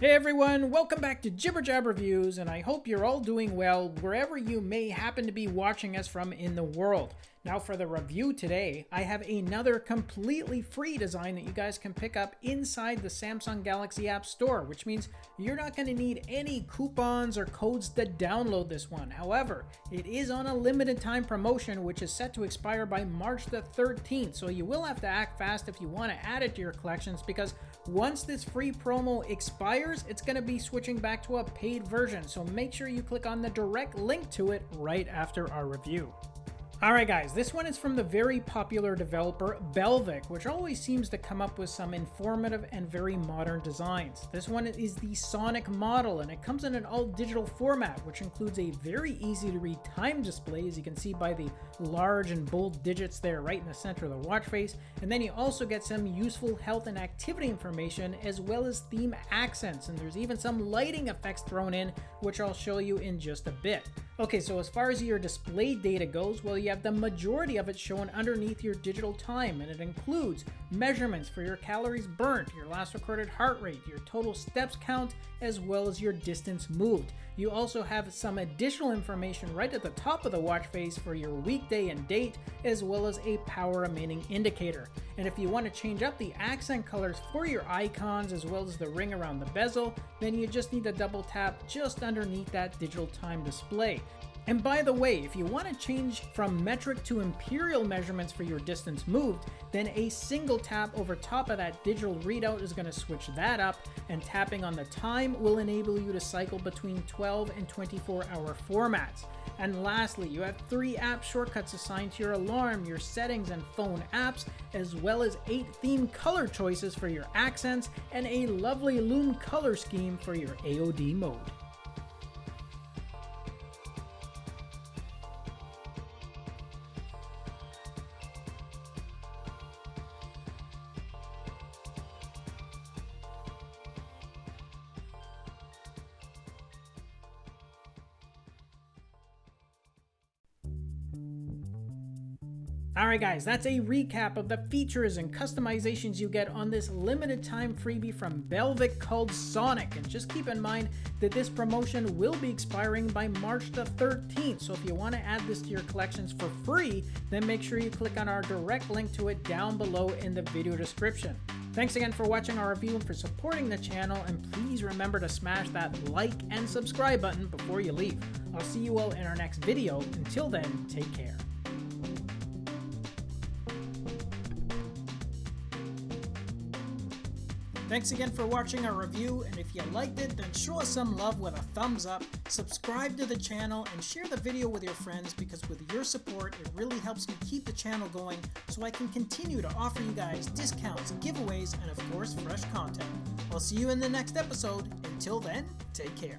Hey everyone, welcome back to Jibber Jab Reviews, and I hope you're all doing well wherever you may happen to be watching us from in the world. Now for the review today, I have another completely free design that you guys can pick up inside the Samsung Galaxy App Store, which means you're not going to need any coupons or codes to download this one. However, it is on a limited time promotion which is set to expire by March the 13th, so you will have to act fast if you want to add it to your collections because once this free promo expires, it's going to be switching back to a paid version, so make sure you click on the direct link to it right after our review. Alright guys, this one is from the very popular developer Belvic, which always seems to come up with some informative and very modern designs. This one is the Sonic model, and it comes in an all-digital format, which includes a very easy to read time display, as you can see by the large and bold digits there right in the center of the watch face, and then you also get some useful health and activity information, as well as theme accents, and there's even some lighting effects thrown in, which I'll show you in just a bit. Okay, so as far as your display data goes, well, you have the majority of it shown underneath your digital time, and it includes measurements for your calories burnt, your last recorded heart rate, your total steps count, as well as your distance moved. You also have some additional information right at the top of the watch face for your weekday and date, as well as a power remaining indicator. And if you want to change up the accent colors for your icons as well as the ring around the bezel, then you just need to double tap just underneath that digital time display. And by the way, if you want to change from metric to imperial measurements for your distance moved, then a single tap over top of that digital readout is going to switch that up, and tapping on the time will enable you to cycle between 12 and 24 hour formats. And lastly, you have three app shortcuts assigned to your alarm, your settings, and phone apps, as well as eight theme color choices for your accents, and a lovely Lume color scheme for your AOD mode. Alright guys, that's a recap of the features and customizations you get on this limited time freebie from Belvic called Sonic. And just keep in mind that this promotion will be expiring by March the 13th. So if you want to add this to your collections for free, then make sure you click on our direct link to it down below in the video description. Thanks again for watching our review and for supporting the channel, and please remember to smash that like and subscribe button before you leave. I'll see you all in our next video. Until then, take care. Thanks again for watching our review, and if you liked it, then show us some love with a thumbs up, subscribe to the channel, and share the video with your friends because with your support, it really helps me keep the channel going so I can continue to offer you guys discounts, giveaways, and of course, fresh content. I'll see you in the next episode. Until then, take care.